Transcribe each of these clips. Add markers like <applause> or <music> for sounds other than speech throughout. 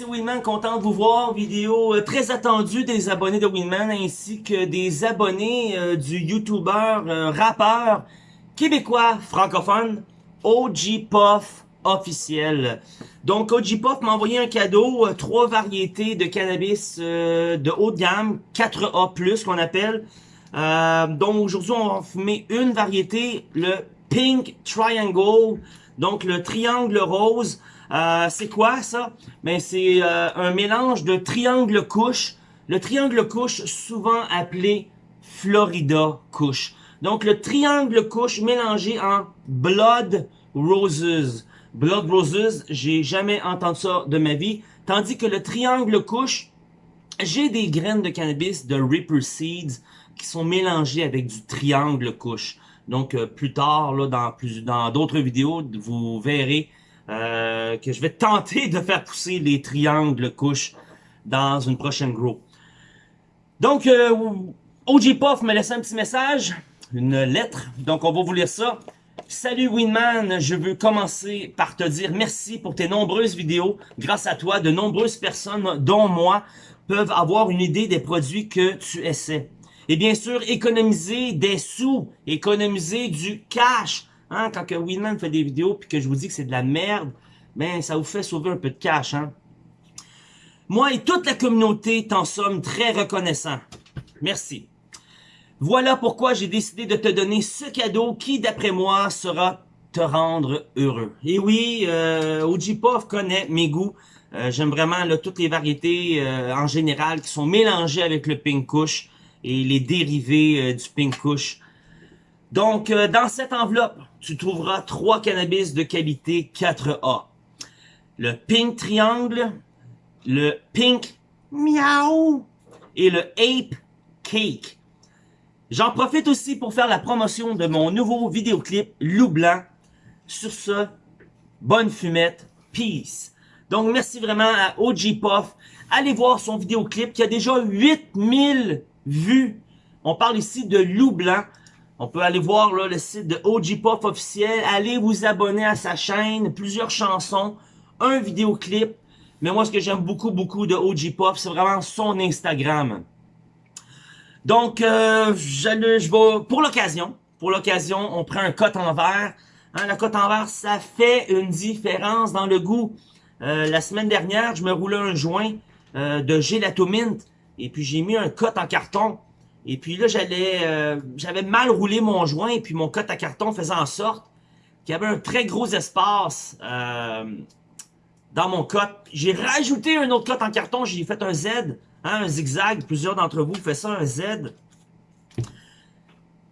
c'est Winman, content de vous voir. Vidéo euh, très attendue des abonnés de Winman ainsi que des abonnés euh, du YouTuber, euh, rappeur québécois francophone OG Puff officiel. Donc OG Puff m'a envoyé un cadeau, trois variétés de cannabis de haut de gamme, 4A+, qu'on appelle. donc aujourd'hui, on va fumer une variété, le Pink Triangle, donc le triangle rose. Euh, c'est quoi ça? Ben, c'est euh, un mélange de triangle couche. Le triangle couche, souvent appelé Florida couche. Donc le triangle couche mélangé en Blood Roses. Blood Roses, j'ai jamais entendu ça de ma vie. Tandis que le triangle couche, j'ai des graines de cannabis de Reaper Seeds qui sont mélangées avec du triangle couche. Donc euh, plus tard, là, dans plus dans d'autres vidéos, vous verrez euh, que je vais tenter de faire pousser les triangles couches dans une prochaine grow. Donc, euh, OG Puff me laisse un petit message, une lettre, donc on va vous lire ça. Salut Winman, je veux commencer par te dire merci pour tes nombreuses vidéos. Grâce à toi, de nombreuses personnes, dont moi, peuvent avoir une idée des produits que tu essaies. Et bien sûr, économiser des sous, économiser du cash Hein, quand que Winman fait des vidéos puis que je vous dis que c'est de la merde, ben ça vous fait sauver un peu de cash. Hein. Moi et toute la communauté t'en sommes très reconnaissants. Merci. Voilà pourquoi j'ai décidé de te donner ce cadeau qui, d'après moi, sera te rendre heureux. Et oui, euh, connaît mes goûts. Euh, j'aime vraiment là, toutes les variétés euh, en général qui sont mélangées avec le Pink Kush et les dérivés euh, du Pink Kush. Donc, euh, dans cette enveloppe, tu trouveras trois cannabis de qualité 4A. Le Pink Triangle, le Pink Miaou et le Ape Cake. J'en profite aussi pour faire la promotion de mon nouveau vidéoclip Loup Blanc. Sur ce, bonne fumette, peace. Donc, merci vraiment à OG Puff. Allez voir son vidéoclip qui a déjà 8000 vues. On parle ici de Loup Blanc. On peut aller voir le site de OG Pop officiel. Allez vous abonner à sa chaîne. Plusieurs chansons. Un vidéoclip. Mais moi, ce que j'aime beaucoup, beaucoup de OG Pop, c'est vraiment son Instagram. Donc, euh, je, vais, pour l'occasion, pour l'occasion, on prend un cote en verre. Hein, la cote en verre, ça fait une différence dans le goût. Euh, la semaine dernière, je me roulais un joint euh, de gelato mint. Et puis, j'ai mis un cote en carton. Et puis là, j'allais, euh, j'avais mal roulé mon joint et puis mon cote à carton faisait en sorte qu'il y avait un très gros espace euh, dans mon cote. J'ai rajouté un autre cote en carton, j'ai fait un Z, hein, un zigzag. Plusieurs d'entre vous font ça, un Z.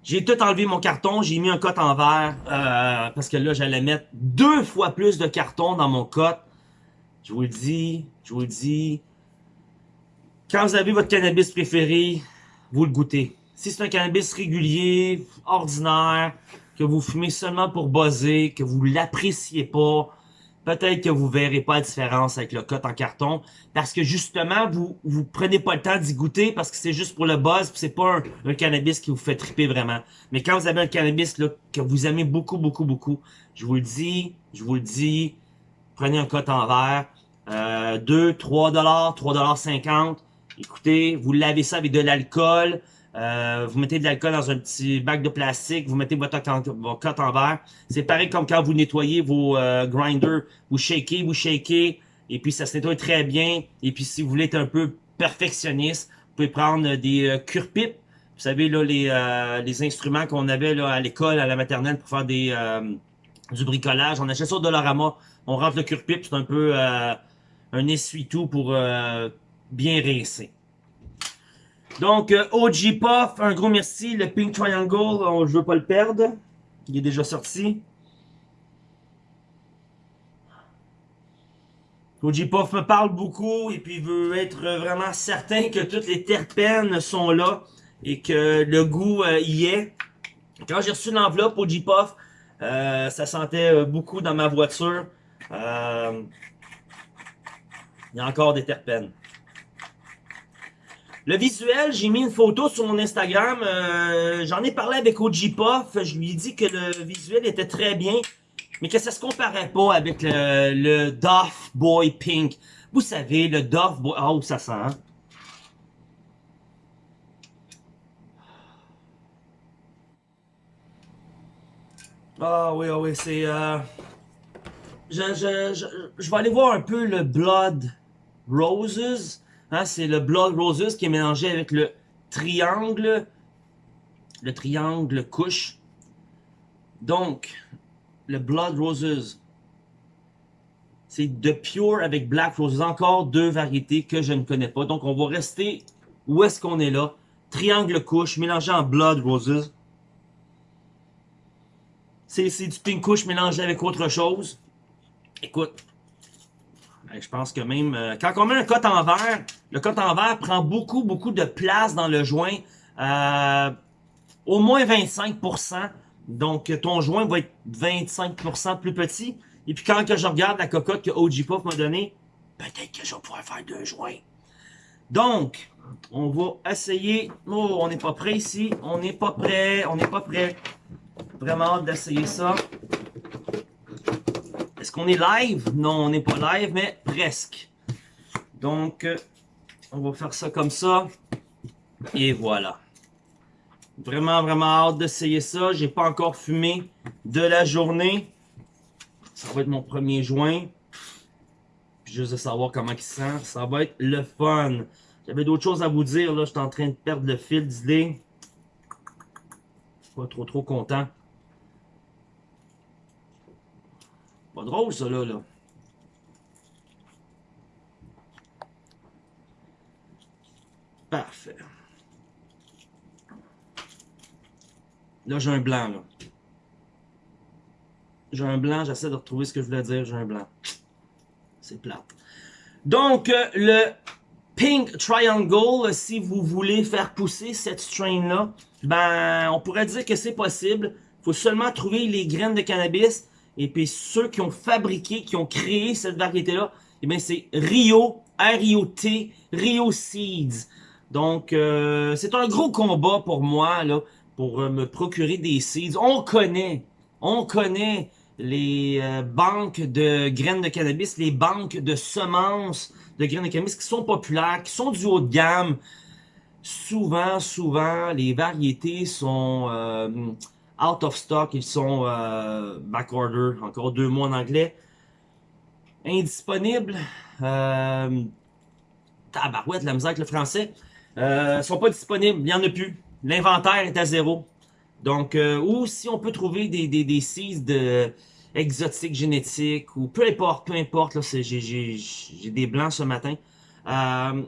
J'ai tout enlevé mon carton, j'ai mis un cote en verre euh, parce que là, j'allais mettre deux fois plus de carton dans mon cote. Je vous le dis, je vous le dis. Quand vous avez votre cannabis préféré, vous le goûtez. Si c'est un cannabis régulier, ordinaire, que vous fumez seulement pour buzzer, que vous l'appréciez pas, peut-être que vous verrez pas la différence avec le cote en carton, parce que justement, vous vous prenez pas le temps d'y goûter, parce que c'est juste pour le buzz, c'est pas un, cannabis qui vous fait triper vraiment. Mais quand vous avez un cannabis là, que vous aimez beaucoup, beaucoup, beaucoup, je vous le dis, je vous le dis, prenez un cote en verre, euh, 2, 3 dollars, 3 dollars 50, Écoutez, vous lavez ça avec de l'alcool. Euh, vous mettez de l'alcool dans un petit bac de plastique, vous mettez votre, cote en verre. C'est pareil comme quand vous nettoyez vos euh, grinders. Vous shakez, vous shakez, et puis ça se nettoie très bien. Et puis si vous voulez être un peu perfectionniste, vous pouvez prendre des euh, cure-pipes. Vous savez, là, les, euh, les instruments qu'on avait là, à l'école, à la maternelle, pour faire des euh, du bricolage. On achète ça au Dollarama. On rentre le cure-pipe, c'est un peu un essuie-tout pour bien rincer. Donc, euh, OG Puff, un gros merci. Le Pink Triangle, on, je veux pas le perdre. Il est déjà sorti. OG Puff me parle beaucoup et puis veut être vraiment certain que toutes les terpènes sont là et que le goût euh, y est. Quand j'ai reçu l'enveloppe OG Puff, euh, ça sentait beaucoup dans ma voiture. il y a encore des terpènes. Le visuel, j'ai mis une photo sur mon Instagram. Euh, j'en ai parlé avec OG Puff. Je lui ai dit que le visuel était très bien, mais que ça se comparait pas avec le, le Boy Pink. Vous savez, le Dove... Oh, ça sent, hein? Ah oui, ah oui, c'est... Euh... Je, je, je, vais aller voir un peu le Blood Roses. Hein, c'est le Blood Roses qui est mélangé avec le triangle. Le triangle couche. Donc, le Blood Roses. C'est de Pure avec Black Roses. Encore deux variétés que je ne connais pas. Donc, on va rester où est-ce qu'on est là. Triangle couche mélangé en Blood Roses. C'est du pink couche mélangé avec autre chose. Écoute, je pense que même... Euh, quand on met un cote en verre, le cote en verre prend beaucoup, beaucoup de place dans le joint. Euh, au moins 25%. Donc, ton joint va être 25% plus petit. Et puis, quand que je regarde la cocotte que OG Puff m'a donnée, peut-être que je vais pouvoir faire deux joints. Donc, on va essayer... Oh, on n'est pas prêt ici. On n'est pas prêt. On n'est pas prêt. Vraiment hâte d'essayer ça. Est-ce qu'on est live? Non, on n'est pas live, mais presque. Donc, euh, on va faire ça comme ça. Et voilà. Vraiment, vraiment hâte d'essayer ça. J'ai pas encore fumé de la journée. Ça va être mon premier joint. juste de savoir comment il sent. Ça va être le fun. J'avais d'autres choses à vous dire. Là, j'étais en train de perdre le fil d'idée. Pas trop, trop content. Pas drôle, ça, là, là. Parfait. Là, j'ai un blanc, là. J'ai un blanc, j'essaie de retrouver ce que je voulais dire, j'ai un blanc. C'est plat. Donc, euh, le Pink Triangle, si vous voulez faire pousser cette strain-là, ben, on pourrait dire que c'est possible. Il faut seulement trouver les graines de cannabis et puis ceux qui ont fabriqué, qui ont créé cette variété-là, eh bien c'est Rio, R-I-O-T, Rio Seeds. Donc euh, c'est un gros combat pour moi là, pour euh, me procurer des seeds. On connaît, on connaît les euh, banques de graines de cannabis, les banques de semences de graines de cannabis qui sont populaires, qui sont du haut de gamme. Souvent, souvent, les variétés sont out of stock, ils sont euh, back order, encore deux mois en anglais. Indisponibles. Euh, tabarouette, la misère avec le français. Euh, sont pas disponibles, il n'y en a plus. L'inventaire est à zéro. Donc, euh, ou si on peut trouver des, des, des seeds de exotiques génétiques, ou peu importe, peu importe, j'ai des blancs ce matin. Euh,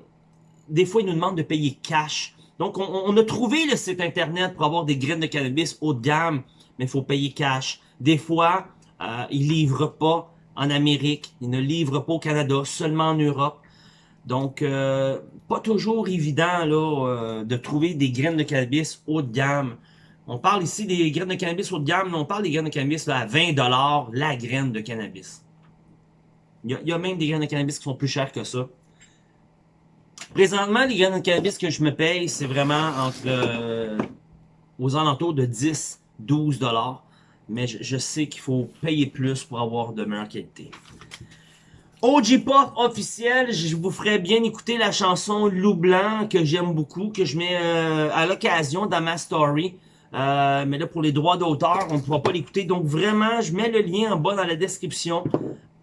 des fois, ils nous demandent de payer cash. Donc, on, a trouvé le site internet pour avoir des graines de cannabis haut de gamme, mais il faut payer cash. Des fois, euh, ils livrent pas en Amérique, ils ne livrent pas au Canada, seulement en Europe. Donc, euh, pas toujours évident là euh, de trouver des graines de cannabis haut de gamme. On parle ici des graines de cannabis haut de gamme, mais on parle des graines de cannabis à 20$ la graine de cannabis. Il y, a, même des graines de cannabis qui sont plus chères que ça. Présentement, les graines de cannabis que je me paye, c'est vraiment entre euh, aux alentours de 10, 12 dollars. Mais je, sais qu'il faut payer plus pour avoir de meilleure qualité. OG Pop officiel, je vous ferai bien écouter la chanson Loup Blanc que j'aime beaucoup, que je mets euh, à l'occasion dans ma story. Euh, mais là, pour les droits d'auteur, on ne pourra pas l'écouter. Donc vraiment, je mets le lien en bas dans la description.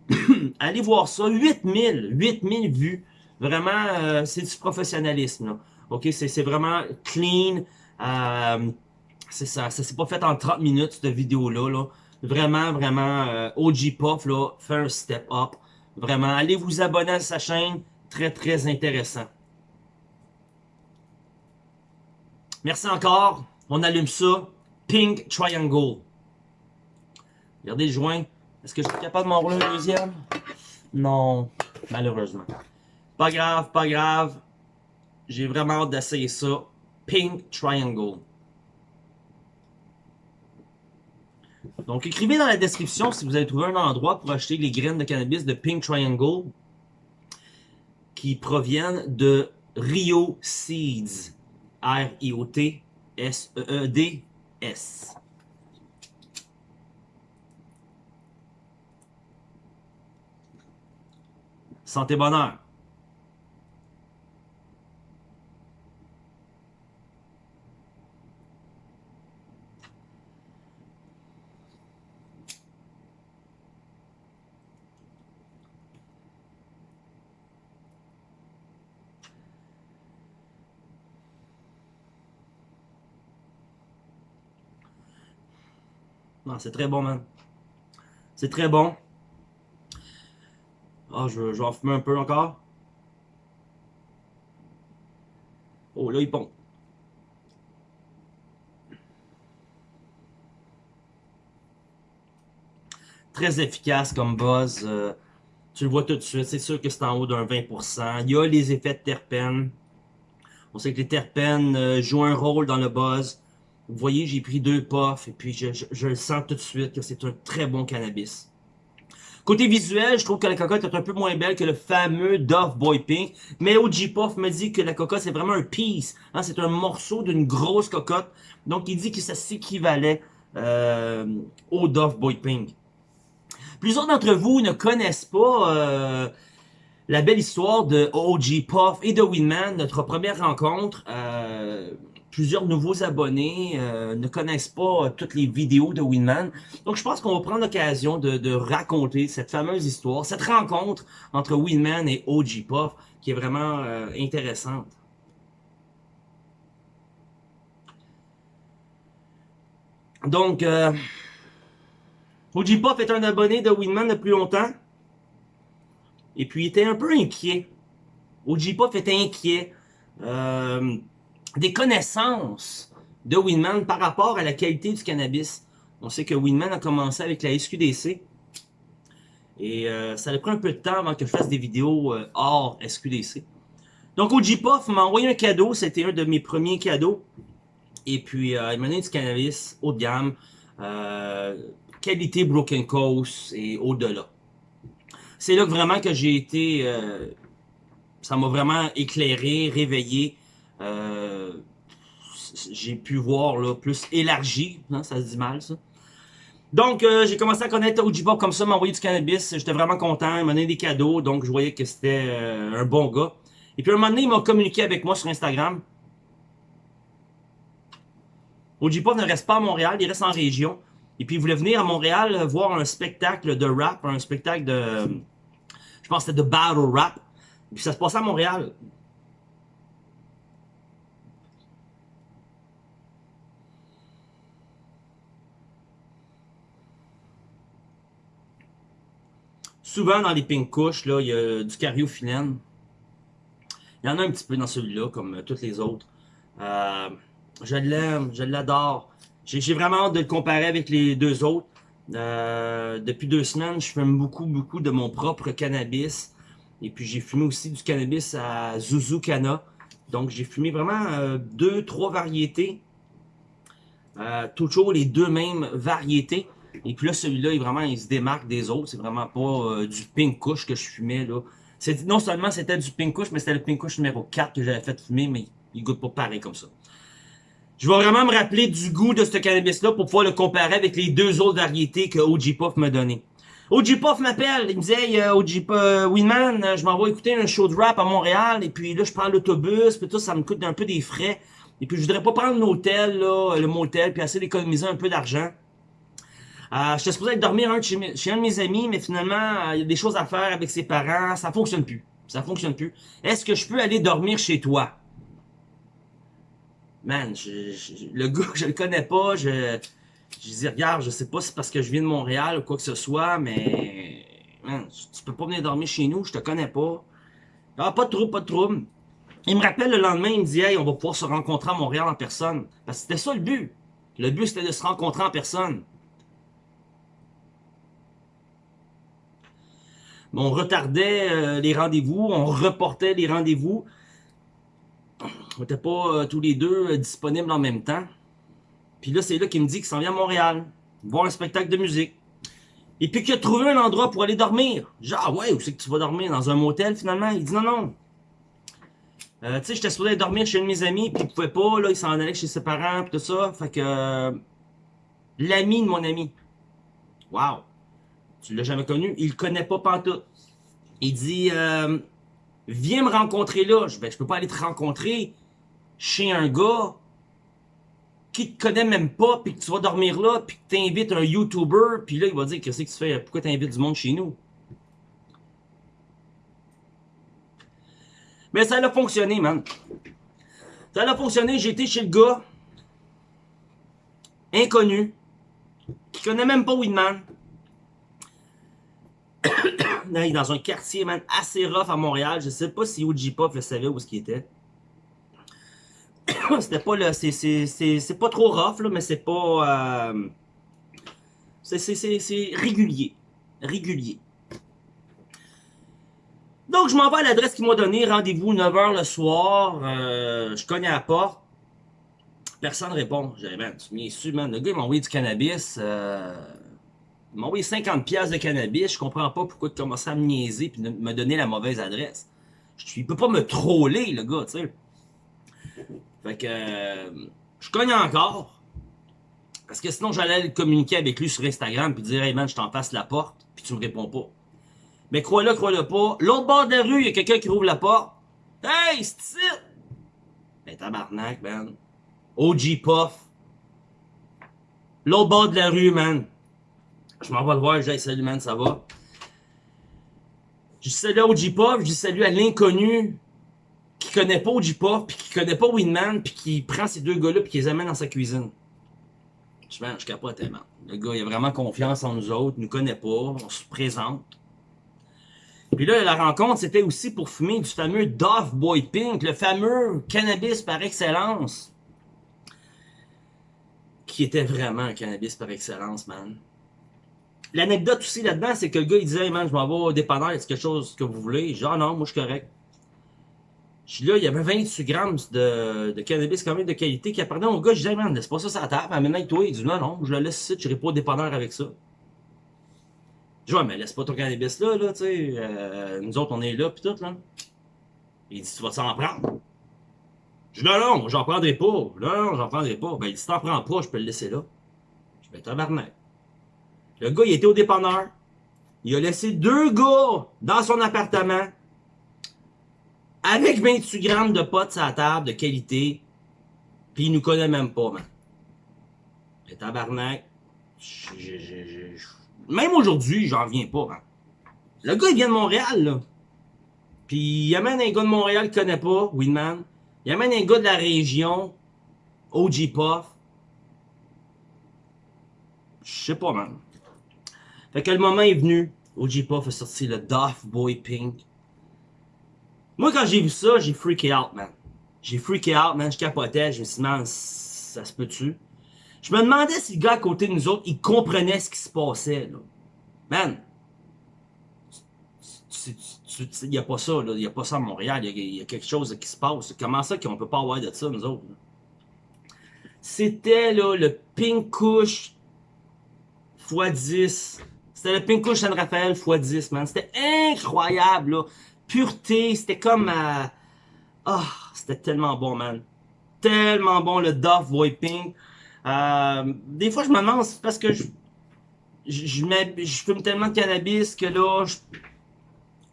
<clears throat> Allez voir ça. 8000, 8000 vues. Vraiment, euh, c'est du professionnalisme. Là. OK, c'est vraiment clean. Euh, c'est ça, ça s'est pas fait en 30 minutes, cette vidéo-là. Là. Vraiment, vraiment, euh, OG Puff, là, fait un step up. Vraiment, allez vous abonner à sa chaîne. Très, très intéressant. Merci encore. On allume ça. Pink Triangle. Regardez le joint. Est-ce que je suis capable de m'enrouler un deuxième? Non, malheureusement. Pas grave, pas grave. J'ai vraiment hâte d'essayer ça. Pink Triangle. Donc, écrivez dans la description si vous avez trouvé un endroit pour acheter les graines de cannabis de Pink Triangle qui proviennent de Rio Seeds. R-I-O-T-S-E-E-D-S. Santé bonheur. Non, c'est très bon, man. C'est très bon. Ah, je, vais en fumer un peu encore. Oh, là, il pond. Très efficace comme buzz. Euh, tu le vois tout de suite. C'est sûr que c'est en haut d'un 20%. Il y a les effets de terpènes. On sait que les terpènes euh, jouent un rôle dans le buzz. Vous voyez, j'ai pris deux puffs et puis je, le sens tout de suite que c'est un très bon cannabis. Côté visuel, je trouve que la cocotte est un peu moins belle que le fameux Dove Boy Pink. Mais OG Puff me dit que la cocotte, c'est vraiment un piece. Hein, c'est un morceau d'une grosse cocotte. Donc, il dit que ça s'équivalait euh, au Dove Boy Pink. Plusieurs d'entre vous ne connaissent pas euh, la belle histoire de OG Puff et de Winman, notre première rencontre. Euh, plusieurs nouveaux abonnés euh, ne connaissent pas euh, toutes les vidéos de Winman. Donc je pense qu'on va prendre l'occasion de, raconter cette fameuse histoire, cette rencontre entre Winman et OG Puff qui est vraiment euh, intéressante. Donc, OG Puff est un abonné de Winman depuis longtemps. Et puis il était un peu inquiet. OG Puff était inquiet des connaissances de Winman par rapport à la qualité du cannabis. On sait que Winman a commencé avec la SQDC. Et euh, ça a pris un peu de temps avant que je fasse des vidéos euh, hors SQDC. Donc Puff m'a envoyé un cadeau, c'était un de mes premiers cadeaux. Et puis euh, il m'a donné du cannabis haut de gamme, qualité Broken Coast et au-delà. C'est là que vraiment que j'ai été, ça m'a vraiment éclairé, réveillé euh, j'ai pu voir là, plus élargi, hein, ça se dit mal ça. Donc, euh, j'ai commencé à connaître Bob comme ça, m'a envoyé du cannabis. J'étais vraiment content. Il m'a donné des cadeaux, donc je voyais que c'était euh, un bon gars. Et puis, un moment donné, il m'a communiqué avec moi sur Instagram. Pop ne reste pas à Montréal, il reste en région. Et puis, il voulait venir à Montréal voir un spectacle de rap, un spectacle de... Je pense que c'était de battle rap. Et puis, ça se passait à Montréal. Souvent, dans les pink couches, là, il y a du cariophyllène. Il y en a un petit peu dans celui-là, comme euh, toutes les autres. Euh, je l'aime, je l'adore. J'ai vraiment hâte de le comparer avec les deux autres. Euh, depuis deux semaines, je fume beaucoup, beaucoup de mon propre cannabis. Et puis, j'ai fumé aussi du cannabis à Zuzukana. Donc, j'ai fumé vraiment deux, trois variétés. toujours les deux mêmes variétés. Et puis là, celui-là, il, vraiment, il se démarque des autres. C'est vraiment pas euh, du pink couche que je fumais, là. Non seulement c'était du pink couche, mais c'était le pink couche numéro 4 que j'avais fait fumer, mais il goûte pas pareil comme ça. Je vais vraiment me rappeler du goût de ce cannabis-là pour pouvoir le comparer avec les deux autres variétés que OG Puff m'a donné. OG Puff m'appelle, il me hey, euh, OG euh, Winman, je m'en vais écouter un show de rap à Montréal, et puis là je prends l'autobus, puis tout ça me coûte un peu des frais. Et puis je voudrais pas prendre l'hôtel, là, le motel, puis essayer d'économiser un peu d'argent. Euh, J'étais supposé dormir un chez, un de mes amis, mais finalement, euh, il y a des choses à faire avec ses parents. Ça fonctionne plus. Ça fonctionne plus. Est-ce que je peux aller dormir chez toi? Man, le <laughs> gars, je le connais pas. Je, je dis, regarde, je sais pas si c'est parce que je viens de Montréal ou quoi que ce soit, mais... Man, tu peux pas venir dormir chez nous, je te connais pas. Ah, pas de trouble, pas de trouble. Il me rappelle le lendemain, il me dit, hey, on va pouvoir se rencontrer à Montréal en personne. Parce que c'était ça le but. Le but, c'était de se rencontrer en personne. On retardait euh, les rendez-vous, on reportait les rendez-vous. On n'était pas euh, tous les deux euh, disponibles en même temps. Puis là, c'est là qu'il me dit qu'il s'en vient à Montréal, voir un spectacle de musique. Et puis qu'il a trouvé un endroit pour aller dormir. Genre, ah ouais, où c'est que tu vas dormir? Dans un motel, finalement? Il dit non, non. tu sais, j'étais supposé dormir chez un de mes amis, puis il pouvait pas, là, il s'en allait chez ses parents, puis tout ça. Fait que... l'ami de mon ami. Wow. Tu l'as jamais connu? Il le connaît pas pantoute. Il dit, euh, viens me rencontrer là. Je, ben, je peux pas aller te rencontrer chez un gars qui te connaît même pas, puis que tu vas dormir là, puis que t'invites un YouTuber, puis là, il va dire, qu'est-ce que tu fais? Pourquoi t'invites du monde chez nous? Mais ça a fonctionné, man. Ça a fonctionné, été chez le gars, inconnu, qui connaît même pas Winman. <coughs> dans un quartier, man, assez rough à Montréal. Je sais pas si OG Pop le savait où ce qu'il était. <coughs> C'était pas le... C'est pas trop rough, là, mais c'est pas... Euh, c'est régulier. Régulier. Donc, je m'en vais à l'adresse qu'il m'a donnée. Rendez-vous 9h le soir. Euh, je cogne à la porte. Personne ne répond. J'ai dit, man, tu m'y su, man? Le gars, m'a envoyé du cannabis. Euh, il m'a envoyé 50 pièces de cannabis. Je comprends pas pourquoi il commençait à me niaiser puis me donner la mauvaise adresse. Je, il peut pas me troller, le gars, tu sais. Fait que... Euh, je cogne encore. Parce que sinon, j'allais communiquer avec lui sur Instagram puis dire, hey man, je t'en passe la porte, puis tu me réponds pas. Mais crois-le, crois-le pas. L'autre bord de la rue, il y a quelqu'un qui rouvre la porte. Hey, c'est! Ben tabarnak, man. OG Puff. L'autre bord de la rue, man. Je m'en vais le voir, j'ai salut, man, ça va? Je dis salut à OG je dis salut à l'inconnu qui connaît pas OG puis qui connaît pas Winman, puis qui prend ces deux gars-là, puis qui les amène dans sa cuisine. Je, je capote, man. Le gars, il a vraiment confiance en nous autres, il nous connaît pas, on se présente. Puis là, la rencontre, c'était aussi pour fumer du fameux Dove Boy Pink, le fameux cannabis par excellence. Qui était vraiment un cannabis par excellence, man. L'anecdote aussi là-dedans, c'est que le gars, il disait, man, je m'en vais au dépanneur, est-ce quelque chose que vous voulez? Genre, ah non, moi, je suis correct. Je suis là, il y avait 28 grammes de, de cannabis quand même de qualité qui appartenait au gars. Je disais, man, laisse pas ça sur la table. Toi, il dit, non, non, je le laisse ici, je n'irai pas au dépanneur avec ça. Je dis, mais laisse pas ton cannabis là, là, tu sais. Euh, nous autres, on est là, pis tout, là. Il dit, tu vas s'en prendre. Je dis, non, non, j'en prendrai pas. Non, non, j'en prendrai pas. Ben, il dit, si t'en prends pas, je peux le laisser là. Je vais tabarnak. Le gars, il était au dépanneur. Il a laissé deux gars dans son appartement avec 28 grammes de potes à table de qualité. Puis il nous connaît même pas, man. Le tabarnak. Même aujourd'hui, j'en viens pas. Hein. Le gars, il vient de Montréal, là. Puis il amène un gars de Montréal qui connaît pas, Winman. Il amène un gars de la région, OG Puff. Je sais pas, man. Fait que le moment est venu. OG Puff a sorti le Doff Boy Pink. Moi, quand j'ai vu ça, j'ai freaké out, man. J'ai freaké out, man. Je capotais. Je me suis dit, man, ça se peut-tu? Je me demandais si le gars à côté de nous autres, il comprenait ce qui se passait, là. Man, il n'y a pas ça, là. Il n'y a pas ça à Montréal. Il y, a quelque chose qui se passe. Comment ça qu'on peut pas avoir de ça, nous autres? C'était, là, le Pink Kush x10. C'était le Pink Kush San Rafael x10, man. C'était incroyable, là. Pureté, c'était comme... Ah, oh, c'était tellement bon, man. Tellement bon, le Dove Pink. Euh, des fois, je me demande, parce que je, je, je, fume tellement de cannabis que là,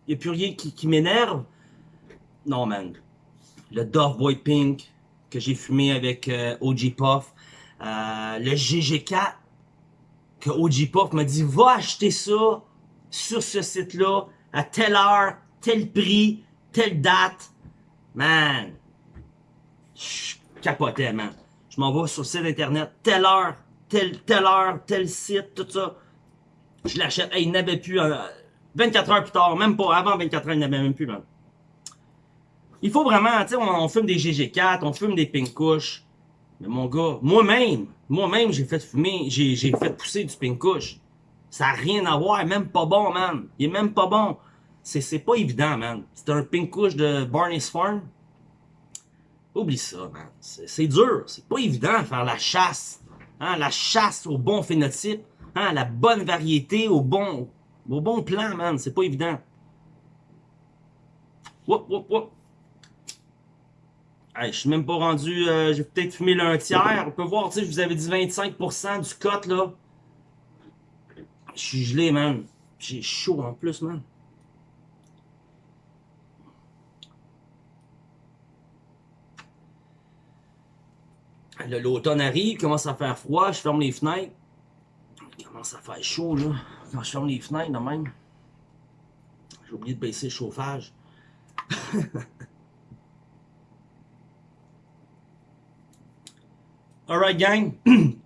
il n'y a plus rien qui, m'énerve. Non, man. Le Dove Boy Pink que j'ai fumé avec euh, OG Puff. Euh, le GG4 que OG Puff m'a dit, va acheter ça sur ce site-là à telle heure, tel prix, telle date. Man, je capotais, man. Je m'en vais sur le site internet, telle heure, telle, telle heure, tel site, tout ça. Je l'achète. il n'avait plus. 24 euh, heures plus tard, même pas avant 24 heures, il n'avait même plus, man. Il faut vraiment, tu sais, on, fume des GG4, on fume des Pink. Mais mon gars, moi-même, moi-même, j'ai fait fumer, j'ai fait pousser du Pink Kush. Ça n'a rien à voir, même pas bon, man. Il est même pas bon. C'est pas évident, man. C'est un Pink Kush de Barney's Farm. Oublie ça, man. C'est dur. C'est pas évident de faire la chasse. Hein? La chasse au bon phénotype. Hein? La bonne variété au bon, au bon plan, man. C'est pas évident. Wop, wop, wop. Hey, je suis même pas rendu, euh, j'ai peut-être fumé l'un tiers. On peut voir, tu sais, je vous avais dit 25% du cote, là. Je suis gelé, man. J'ai chaud en plus, man. L'automne arrive, commence à faire froid, je ferme les fenêtres. Il commence à faire chaud, là. Quand je ferme les fenêtres, même. J'ai oublié de baisser le chauffage. <laughs> Alright, gang. <clears throat>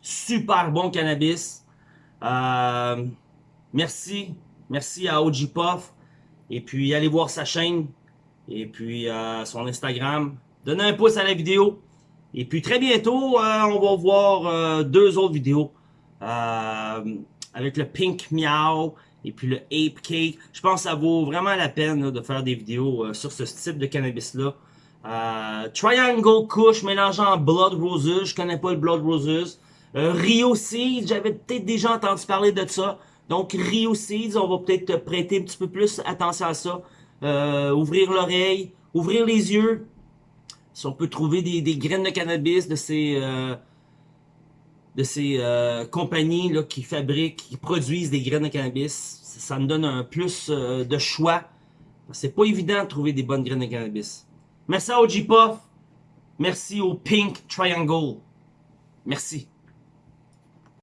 Super bon cannabis. Euh, merci. Merci à OG Puff. Et puis, allez voir sa chaîne. Et puis, euh, son Instagram. Donnez un pouce à la vidéo. Et puis, très bientôt, euh, on va voir euh, deux autres vidéos. Avec le Pink Meow et puis le Ape Cake. Je pense que ça vaut vraiment la peine de faire des vidéos sur ce type de cannabis-là. Euh, Triangle Kush mélangeant Blood Roses. Je connais pas le Blood Roses. Euh, Rio Seeds, j'avais peut-être déjà entendu parler de ça. Donc Rio Seeds, on va peut-être prêter un petit peu plus attention à ça. Euh, ouvrir l'oreille, ouvrir les yeux. Si on peut trouver des, des graines de cannabis de ces euh, de ces compagnies là, qui fabriquent, qui produisent des graines de cannabis, ça, me donne un plus de choix. C'est pas évident de trouver des bonnes graines de cannabis. Merci à OG Puff. Merci au Pink Triangle. Merci.